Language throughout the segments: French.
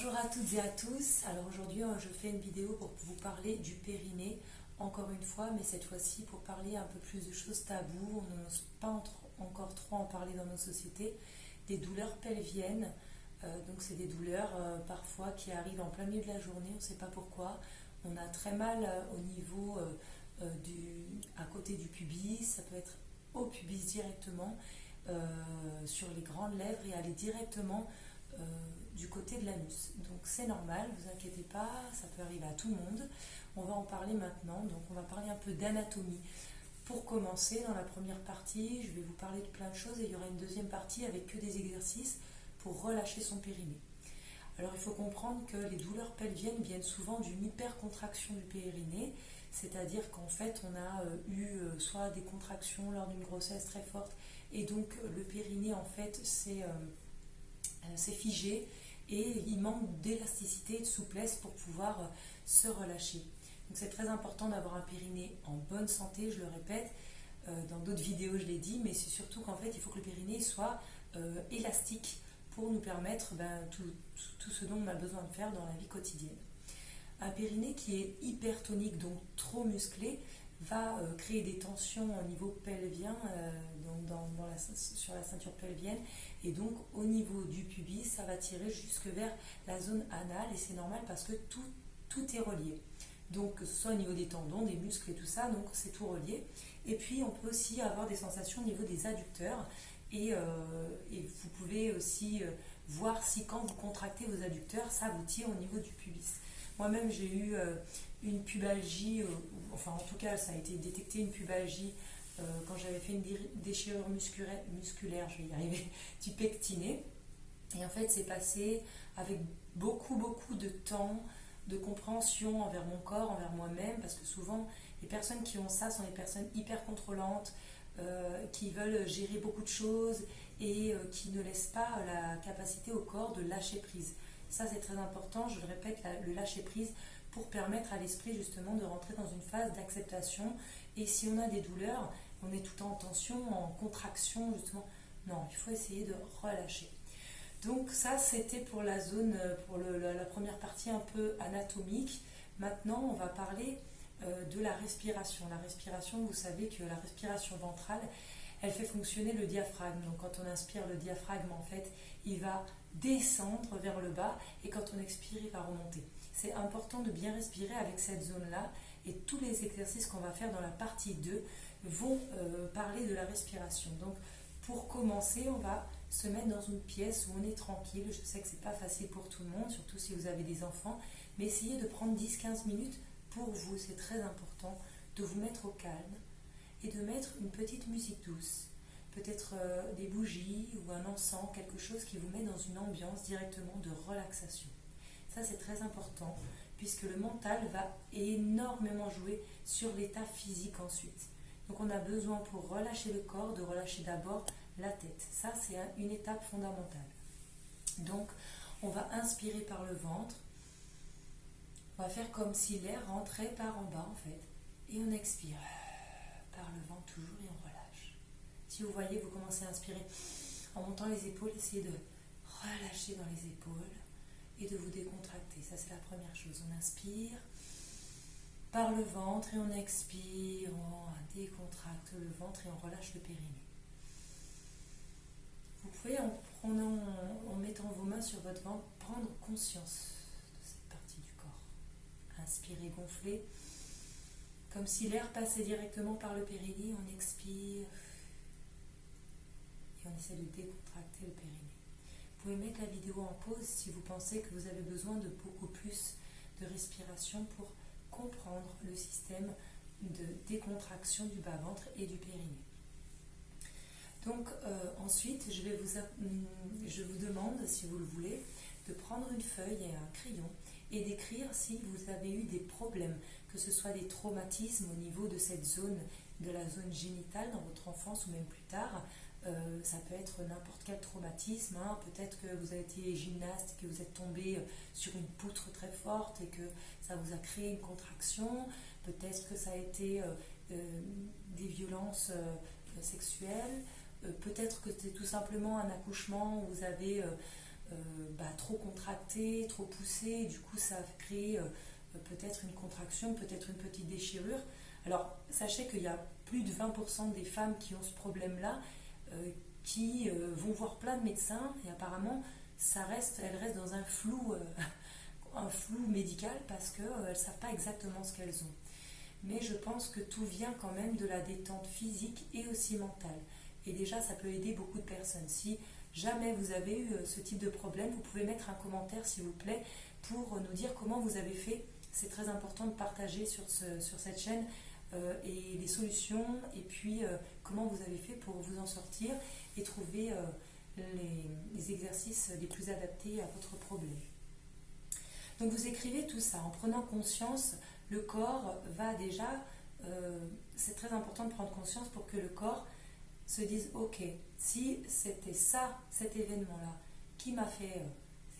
Bonjour à toutes et à tous. Alors aujourd'hui, euh, je fais une vidéo pour vous parler du périnée, encore une fois, mais cette fois-ci pour parler un peu plus de choses taboues. On n'ose pas encore trop en parler dans nos sociétés. Des douleurs pelviennes. Euh, donc c'est des douleurs euh, parfois qui arrivent en plein milieu de la journée, on ne sait pas pourquoi. On a très mal au niveau du, à côté du pubis, ça peut être au pubis directement, sur les grandes lèvres et aller directement du côté de l'anus. Donc c'est normal, vous inquiétez pas, ça peut arriver à tout le monde. On va en parler maintenant, donc on va parler un peu d'anatomie. Pour commencer, dans la première partie, je vais vous parler de plein de choses et il y aura une deuxième partie avec que des exercices pour relâcher son périnée. Alors il faut comprendre que les douleurs pelviennes viennent souvent d'une hypercontraction du périnée, c'est-à-dire qu'en fait on a euh, eu euh, soit des contractions lors d'une grossesse très forte et donc le périnée en fait c'est euh, figé et il manque d'élasticité et de souplesse pour pouvoir euh, se relâcher. Donc c'est très important d'avoir un périnée en bonne santé, je le répète, euh, dans d'autres vidéos je l'ai dit, mais c'est surtout qu'en fait il faut que le périnée soit élastique pour nous permettre ben, tout, tout, ce dont on a besoin de faire dans la vie quotidienne. Un périnée qui est hypertonique, donc trop musclé, va euh, créer des tensions au niveau pelvien, euh, donc sur la ceinture pelvienne, et donc au niveau du pubis, ça va tirer jusque vers la zone anale, et c'est normal parce que tout, tout est relié. Donc que ce soit au niveau des tendons, des muscles et tout ça, donc c'est tout relié. Et puis on peut aussi avoir des sensations au niveau des adducteurs, et, euh, vous pouvez aussi voir si quand vous contractez vos adducteurs, ça vous tire au niveau du pubis. Moi-même, j'ai eu une pubalgie, enfin en tout cas ça a été détecté une pubalgie euh, quand j'avais fait une déchirure musculaire, je vais y arriver, du pectiné. Et en fait c'est passé avec beaucoup beaucoup de temps, de compréhension envers mon corps, envers moi-même, parce que souvent les personnes qui ont ça sont des personnes hyper contrôlantes, euh, qui veulent gérer beaucoup de choses et qui ne laissent pas la capacité au corps de lâcher prise. Ça c'est très important, je le répète, le lâcher prise pour permettre à l'esprit justement de rentrer dans une phase d'acceptation. Et si on a des douleurs, on est tout en tension, en contraction, justement. Non, il faut essayer de relâcher. Donc ça, c'était pour la zone, pour la, première partie un peu anatomique. Maintenant, on va parler euh, de la respiration. La respiration, vous savez que la respiration ventrale, elle fait fonctionner le diaphragme. Donc quand on inspire, le diaphragme, en fait, il va descendre vers le bas et quand on expire, il va remonter c'est important de bien respirer avec cette zone-là et tous les exercices qu'on va faire dans la partie 2 vont euh, parler de la respiration. Donc pour commencer, on va se mettre dans une pièce où on est tranquille. Je sais que c'est pas facile pour tout le monde, surtout si vous avez des enfants, mais essayez de prendre 10-15 minutes pour vous, c'est très important de vous mettre au calme et de mettre une petite musique douce, peut-être euh, des bougies ou un encens, quelque chose qui vous met dans une ambiance directement de relaxation. Ça, c'est très important, puisque le mental va énormément jouer sur l'état physique ensuite. Donc on a besoin pour relâcher le corps de relâcher d'abord la tête. Ça, c'est une étape fondamentale. Donc, on va inspirer par le ventre. On va faire comme si l'air rentrait par en bas, en fait. Et on expire par le ventre toujours et on relâche. Si vous voyez, vous commencez à inspirer en montant les épaules, essayez de relâcher dans les épaules et de vous décontracter. Ça, c'est la première chose. On inspire par le ventre et on expire, on décontracte le ventre et on relâche le périnée. Vous pouvez, en, mettant vos mains sur votre ventre, prendre conscience de cette partie du corps. Inspirez, gonflez, comme si l'air passait directement par le périnée. On expire essaie de décontracter le périnée. Vous pouvez mettre la vidéo en pause si vous pensez que vous avez besoin de beaucoup plus de respiration pour comprendre le système de décontraction du bas-ventre et du périnée. Donc euh, ensuite, vous, je vous demande, si vous le voulez, de prendre une feuille et un crayon et d'écrire si vous avez eu des problèmes, que ce soit des traumatismes au niveau de cette zone, de la zone génitale dans votre enfance ou même plus tard, euh, ça peut être n'importe quel traumatisme. Hein. Peut-être que vous avez été gymnaste, que vous êtes tombé euh, sur une poutre très forte et que ça vous a créé une contraction. Peut-être que ça a été euh, des violences sexuelles. Peut-être que c'est tout simplement un accouchement où vous avez bah, trop contracté, trop poussé, du coup ça crée peut-être une contraction, peut-être une petite déchirure. Alors sachez qu'il y a plus de 20% des femmes qui ont ce problème-là qui vont voir plein de médecins et apparemment ça reste, elles restent dans un flou, un flou médical parce qu'elles ne savent pas exactement ce qu'elles ont mais je pense que tout vient quand même de la détente physique et aussi mentale. Et déjà, ça peut aider beaucoup de personnes. Si jamais vous avez eu euh, ce type de problème, vous pouvez mettre un commentaire, s'il vous plaît, pour nous dire comment vous avez fait. C'est très important de partager sur, sur cette chaîne euh, et les solutions, et puis euh, comment vous avez fait pour vous en sortir et trouver les, les exercices les plus adaptés à votre problème. Donc vous écrivez tout ça en prenant conscience le corps va déjà, euh, c'est très important de prendre conscience pour que le corps se dise, ok, si c'était ça, cet événement-là, qui m'a fait, euh,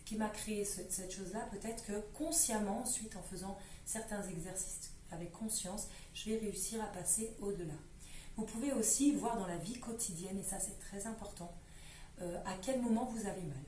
qui m'a créé cette chose-là, peut-être que consciemment, ensuite, en faisant certains exercices avec conscience, je vais réussir à passer au-delà. Vous pouvez aussi voir dans la vie quotidienne, et ça c'est très important, euh, à quel moment vous avez mal.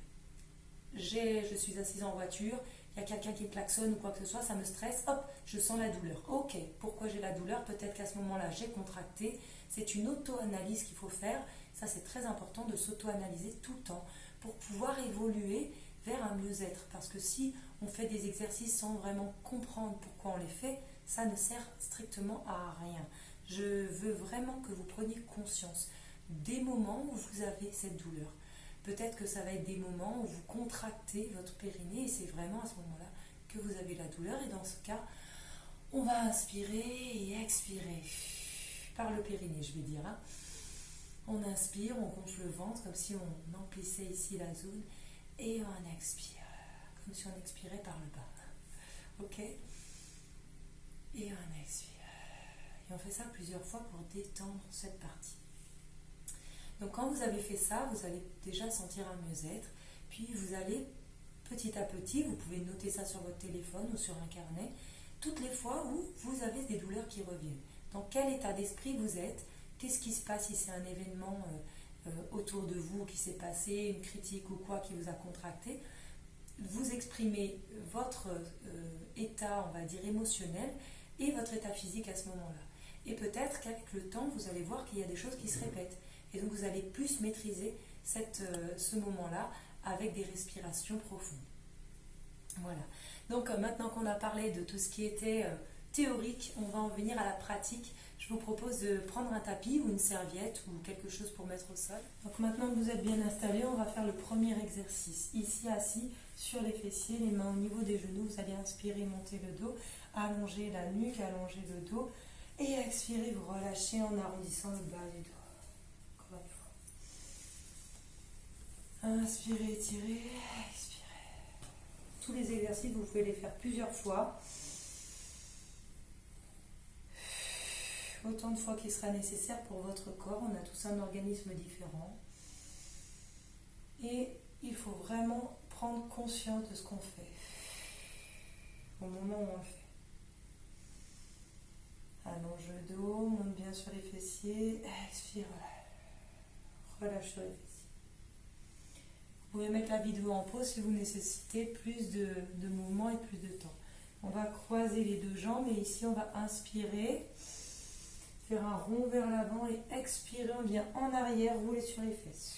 Je suis assise en voiture, il y a quelqu'un qui klaxonne ou quoi que ce soit, ça me stresse, hop, je sens la douleur. Ok, pourquoi j'ai la douleur? Peut-être qu'à ce moment-là, j'ai contracté. C'est une auto-analyse qu'il faut faire. Ça, c'est très important de s'auto-analyser tout le temps pour pouvoir évoluer vers un mieux-être. Parce que si on fait des exercices sans vraiment comprendre pourquoi on les fait, ça ne sert strictement à rien. Je veux vraiment que vous preniez conscience des moments où vous avez cette douleur. Peut-être que ça va être des moments où vous contractez votre périnée et c'est vraiment à ce moment-là que vous avez la douleur. Et dans ce cas, on va inspirer et expirer par le périnée, je vais dire. Hein. On inspire, on gonfle le ventre comme si on emplissait ici la zone et on expire comme si on expirait par le bas. Ok? Et on expire. Et on fait ça plusieurs fois pour détendre cette partie. Donc quand vous avez fait ça, vous allez déjà sentir un mieux-être. Puis vous allez petit à petit, vous pouvez noter ça sur votre téléphone ou sur un carnet, toutes les fois où vous avez des douleurs qui reviennent. Dans quel état d'esprit vous êtes Qu'est-ce qui se passe si c'est un événement euh, euh, autour de vous qui s'est passé, une critique ou quoi qui vous a contracté Vous exprimez votre euh, état, on va dire, émotionnel et votre état physique à ce moment-là. Et peut-être qu'avec le temps, vous allez voir qu'il y a des choses qui se répètent. Et donc vous allez plus maîtriser euh, ce moment-là avec des respirations profondes. Voilà. Donc euh, maintenant qu'on a parlé de tout ce qui était euh, théorique, on va en venir à la pratique. Je vous propose de prendre un tapis ou une serviette ou quelque chose pour mettre au sol. Donc maintenant que vous êtes bien installé, on va faire le premier exercice. Ici assis sur les fessiers, les mains au niveau des genoux, vous allez inspirer, monter le dos, allonger la nuque, allonger le dos et expirer, vous relâchez en arrondissant le bas du dos. Inspirez, étirez, expirez. Tous les exercices, vous pouvez les faire plusieurs fois. Autant de fois qu'il sera nécessaire pour votre corps. On a tous un organisme différent. Et il faut vraiment prendre conscience de ce qu'on fait au moment où on le fait. Allonge le dos, monte bien sur les fessiers, expire, relâche sur les fessiers. Vous pouvez mettre la vidéo en pause si vous nécessitez plus de, de mouvement et plus de temps. On va croiser les deux jambes et ici on va inspirer, faire un rond vers l'avant et expirer, on vient en arrière, rouler sur les fesses.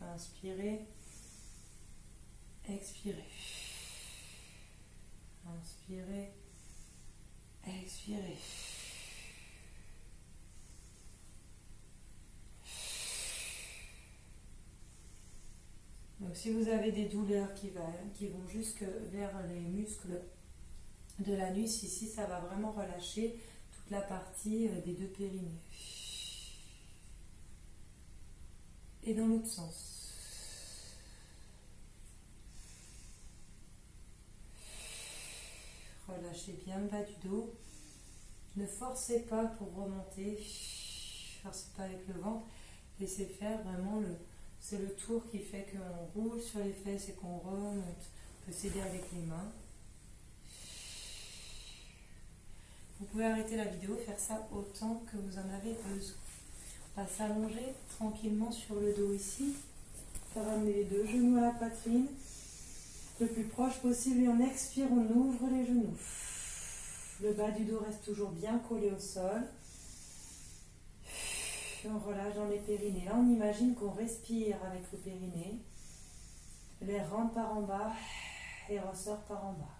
Inspirez, expirez. Inspirez, expirez. Donc si vous avez des douleurs qui, vont jusque vers les muscles de la nuit, ici, ça va vraiment relâcher toute la partie euh, des deux périnées. Et dans l'autre sens. Relâchez bien le bas du dos. Ne forcez pas pour remonter. Forcez pas avec le ventre. Laissez faire vraiment le, c'est le tour qui fait qu'on roule sur les fesses et qu'on remonte. On peut s'aider avec les mains. Vous pouvez arrêter la vidéo, faire ça autant que vous en avez besoin. On va s'allonger tranquillement sur le dos ici. ramener les deux genoux à la poitrine. Le plus proche possible et on expire, on ouvre les genoux. Le bas du dos reste toujours bien collé au sol. On relâche dans les périnées. Là, on imagine qu'on respire avec le périnée. L'air rentre par en bas et ressort par en bas.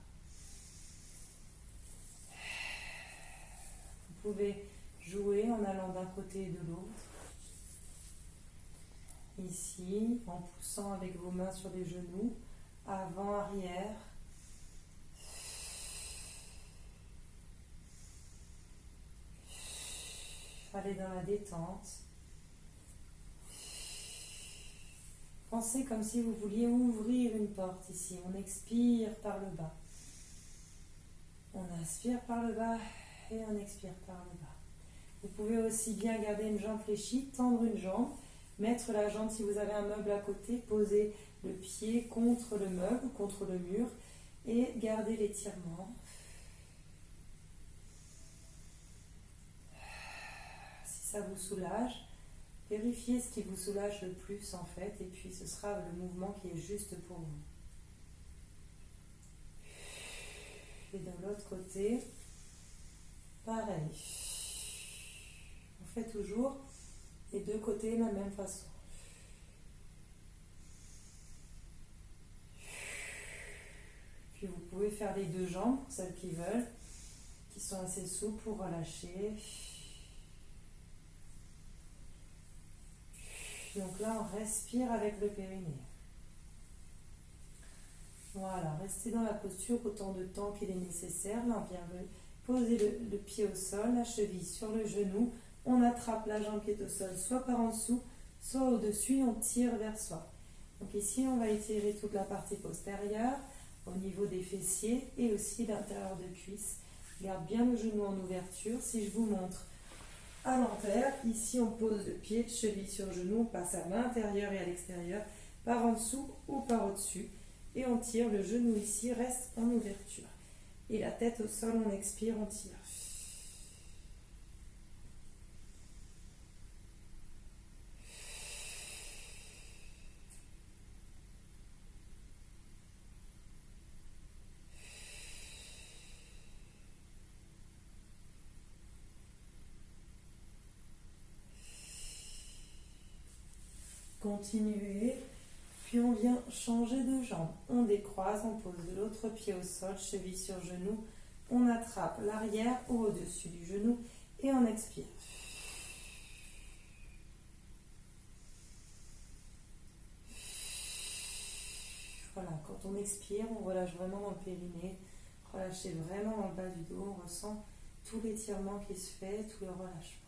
Vous pouvez jouer en allant d'un côté et de l'autre. Ici, en poussant avec vos mains sur les genoux, avant, arrière. Allez dans la détente. Pensez comme si vous vouliez ouvrir une porte ici. On expire par le bas. On inspire par le bas et on expire par le bas. Vous pouvez aussi bien garder une jambe fléchie, tendre une jambe, mettre la jambe si vous avez un meuble à côté, poser le pied contre le meuble, contre le mur et garder l'étirement. Si ça vous soulage, vérifiez ce qui vous soulage le plus en fait et puis ce sera le mouvement qui est juste pour vous. Et de l'autre côté, pareil. On fait toujours les deux côtés de la même façon. Puis vous pouvez faire les deux jambes, celles qui veulent, qui sont assez souples pour relâcher. Donc là, on respire avec le périnée. Voilà, restez dans la posture autant de temps qu'il est nécessaire. Là, on vient poser le, pied au sol, la cheville sur le genou. On attrape la jambe qui est au sol, soit par en dessous, soit au-dessus, on tire vers soi. Donc ici, on va étirer toute la partie postérieure au niveau des fessiers et aussi l'intérieur de cuisse. Garde bien le genou en ouverture. Si je vous montre à l'envers, ici on pose le pied, cheville sur genou, on passe à l'intérieur et à l'extérieur, par en dessous ou par au-dessus. Et on tire, le genou ici reste en ouverture. Et la tête au sol, on expire, on tire. Puis on vient changer de jambe. On décroise, on pose l'autre pied au sol, cheville sur genou. On attrape l'arrière ou au-dessus du genou et on expire. Voilà, quand on expire, on relâche vraiment dans le périnée. Relâchez vraiment le bas du dos. On ressent tout l'étirement qui se fait, tout le relâchement.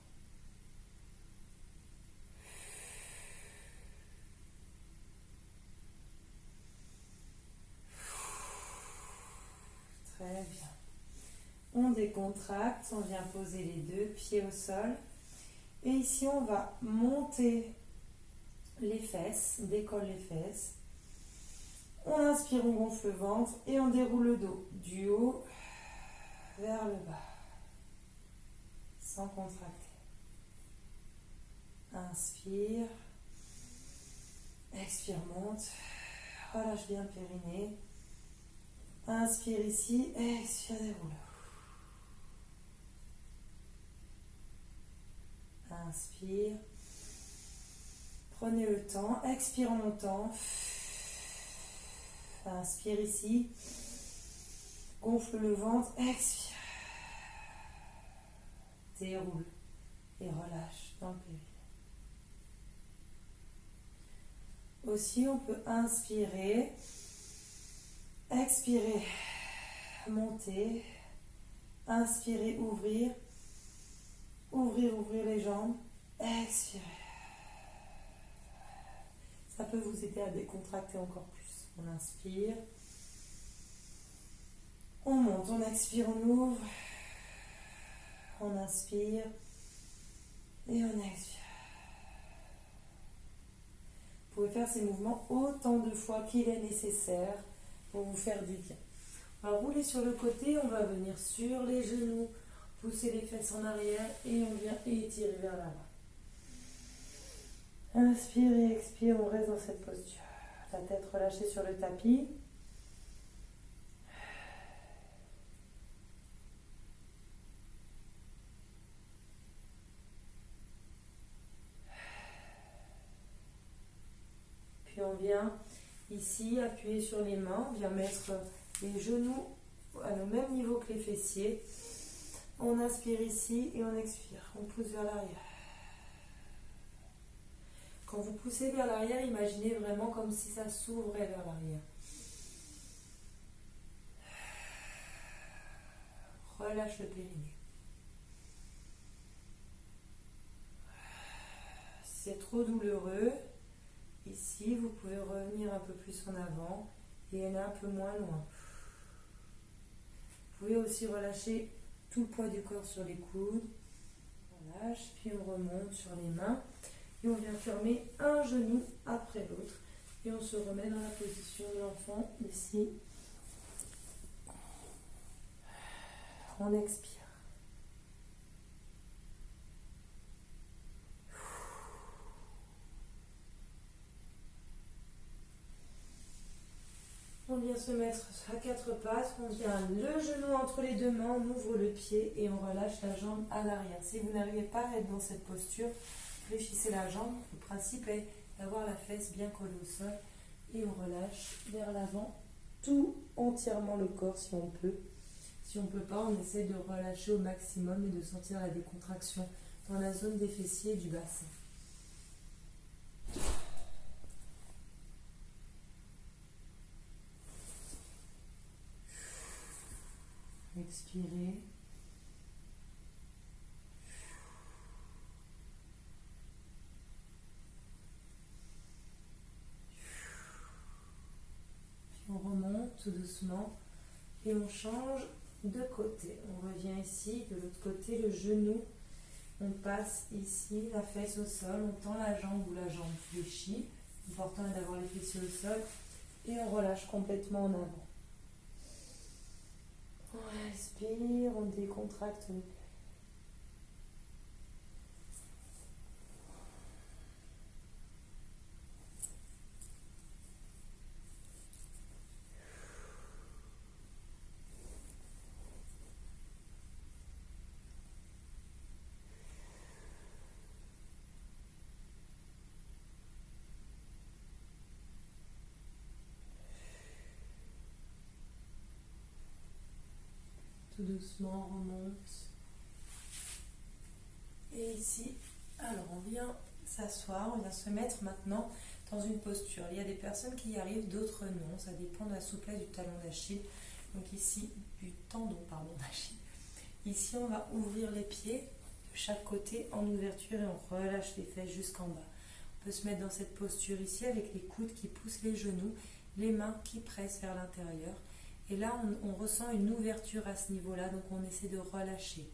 Très bien. On vient poser les deux pieds au sol. Et ici, on va monter les fesses, décolle les fesses. On inspire, on gonfle le ventre et on déroule le dos du haut vers le bas, sans contracter. Inspire, expire, monte, relâche bien le périnée. Inspire ici, expire, déroule. Inspire. Prenez le temps, expire en montant. Inspire ici. Gonfle le ventre, expire. Déroule et relâche dans le périnée. Aussi, on peut inspirer. Expirez, montez. Inspirez, ouvrir. Ouvrir, ouvrir les jambes. Expirez. Ça peut vous aider à décontracter encore plus. On inspire. On monte, on expire, on ouvre. On inspire. Et on expire. Vous pouvez faire ces mouvements autant de fois qu'il est nécessaire pour vous faire du bien. On va rouler sur le côté, on va venir sur les genoux, pousser les fesses en arrière et on vient étirer vers l'avant. Inspire et expire, on reste dans cette posture. La tête relâchée sur le tapis. Puis on vient ici appuyer sur les mains, on vient mettre les genoux à le même niveau que les fessiers. On inspire ici et on expire. On pousse vers l'arrière. Quand vous poussez vers l'arrière, imaginez vraiment comme si ça s'ouvrait vers l'arrière. Relâche le périnée. C'est trop douloureux, ici, vous pouvez revenir un peu plus en avant et aller un peu moins loin. Vous pouvez aussi relâcher poids du corps sur les coudes. On lâche, puis on remonte sur les mains. Et on vient fermer un genou après l'autre. Et on se remet dans la position de l'enfant ici. On expire. On vient se mettre à quatre pattes, on vient le genou entre les deux mains, on ouvre le pied et on relâche la jambe à l'arrière. Si vous n'arrivez pas à être dans cette posture, fléchissez la jambe. Le principe est d'avoir la fesse bien collée au sol et on relâche vers l'avant tout entièrement le corps si on peut. Si on ne peut pas, on essaie de relâcher au maximum et de sentir la décontraction dans la zone des fessiers et du bassin. Expirez. On remonte tout doucement et on change de côté. On revient ici, de l'autre côté, le genou. On passe ici, la fesse au sol, on tend la jambe ou la jambe fléchie. L'important est d'avoir les fessiers au sol et on relâche complètement en avant. On respire, on décontracte doucement, on remonte. Et ici, alors on vient s'asseoir, on vient se mettre maintenant dans une posture. Il y a des personnes qui y arrivent, d'autres non. Ça dépend de la souplesse du talon d'Achille. Donc ici, du tendon, pardon, d'Achille. Ici, on va ouvrir les pieds de chaque côté en ouverture et on relâche les fesses jusqu'en bas. On peut se mettre dans cette posture ici avec les coudes qui poussent les genoux, les mains qui pressent vers l'intérieur et là, on, ressent une ouverture à ce niveau-là, donc on essaie de relâcher.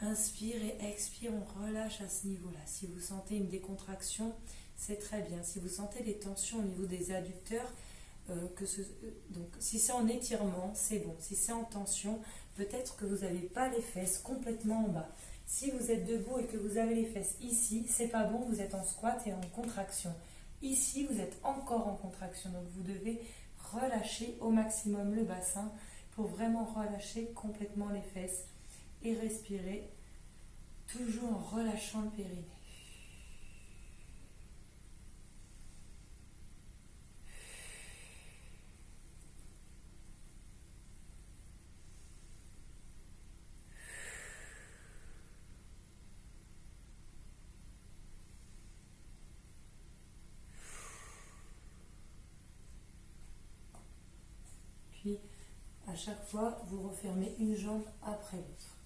Inspire et expire, on relâche à ce niveau-là. Si vous sentez une décontraction, c'est très bien. Si vous sentez des tensions au niveau des adducteurs, euh, que ce, donc si c'est en étirement, c'est bon. Si c'est en tension, peut-être que vous n'avez pas les fesses complètement en bas. Si vous êtes debout et que vous avez les fesses ici, c'est pas bon, vous êtes en squat et en contraction. Ici, vous êtes encore en contraction, donc vous devez relâcher au maximum le bassin pour vraiment relâcher complètement les fesses et respirer toujours en relâchant le périnée. à chaque fois, vous refermez une jambe après l'autre.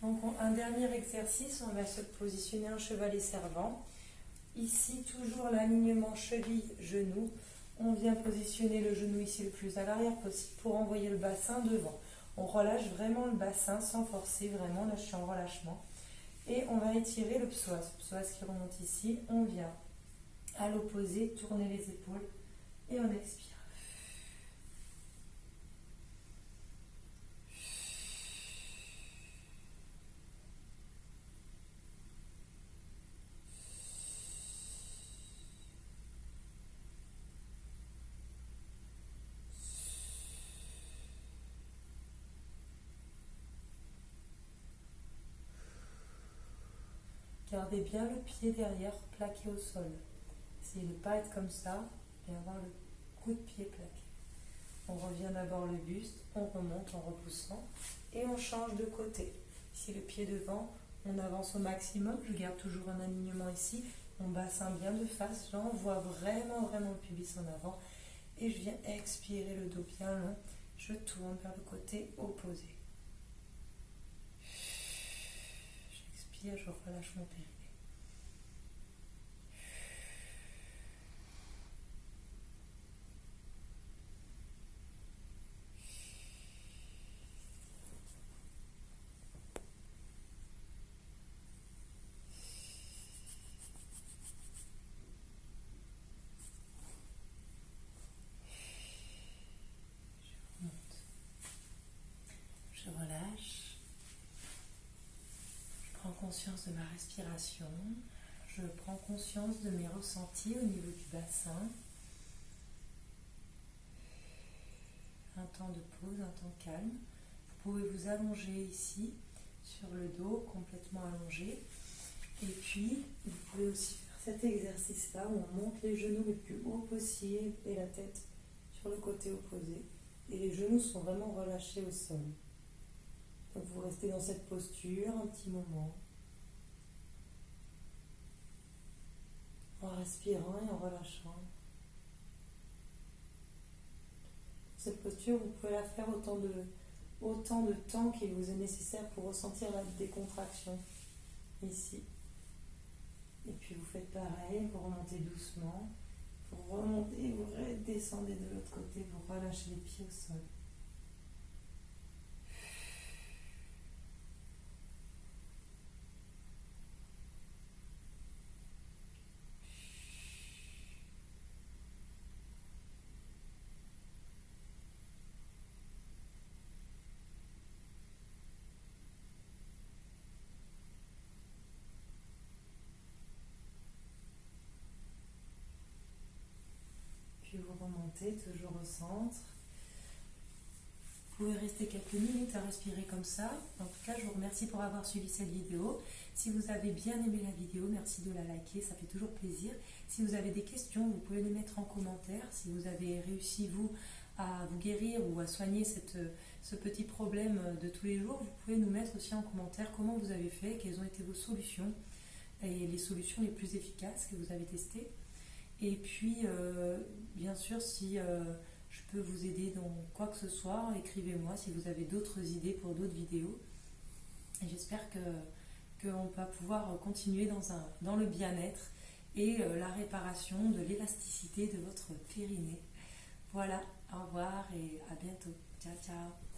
Donc, un dernier exercice, on va se positionner en chevalet servant. Ici, toujours l'alignement cheville-genou. On vient positionner le genou ici le plus à l'arrière possible pour envoyer le bassin devant. On relâche vraiment le bassin sans forcer, vraiment. Là, je suis en relâchement. Et on va étirer le psoas. Le psoas qui remonte ici. On vient à l'opposé, tourner les épaules et on expire. Gardez bien le pied derrière plaqué au sol. Essayez de ne pas être comme ça et avoir le coup de pied plaqué. On revient d'abord le buste, on remonte en repoussant et on change de côté. Ici le pied devant, on avance au maximum. Je garde toujours un alignement ici. Mon bassin bien de face. J'envoie vraiment, vraiment le pubis en avant. Et je viens expirer le dos bien long. Je tourne vers le côté opposé. J'expire, je relâche mon périnée. conscience ma respiration, je prends conscience de mes ressentis au niveau du bassin. Un temps de pause, un temps calme. Vous pouvez vous allonger ici sur le dos, complètement allongé. Et puis, vous pouvez aussi faire cet exercice-là où on monte les genoux le plus haut possible et la tête sur le côté opposé. Et les genoux sont vraiment relâchés au sol. Donc vous restez dans cette posture un petit moment. En respirant et en relâchant. Cette posture, vous pouvez la faire autant de, temps qu'il vous est nécessaire pour ressentir la décontraction ici. Et puis vous faites pareil, vous remontez doucement. Vous remontez, vous redescendez de l'autre côté, vous relâchez les pieds au sol. vous toujours au centre. Vous pouvez rester quelques minutes à respirer comme ça. En tout cas, je vous remercie pour avoir suivi cette vidéo. Si vous avez bien aimé la vidéo, merci de la liker, ça fait toujours plaisir. Si vous avez des questions, vous pouvez les mettre en commentaire. Si vous avez réussi, vous, à vous guérir ou à soigner ce petit problème de tous les jours, vous pouvez nous mettre aussi en commentaire comment vous avez fait, quelles ont été vos solutions et les solutions les plus efficaces que vous avez testées. Et puis, euh, bien sûr, si euh, je peux vous aider dans quoi que ce soit, écrivez-moi si vous avez d'autres idées pour d'autres vidéos. Et j'espère que qu'on va pouvoir continuer dans, un, dans le bien-être et euh, la réparation de l'élasticité de votre périnée. Voilà, au revoir et à bientôt. Ciao, ciao.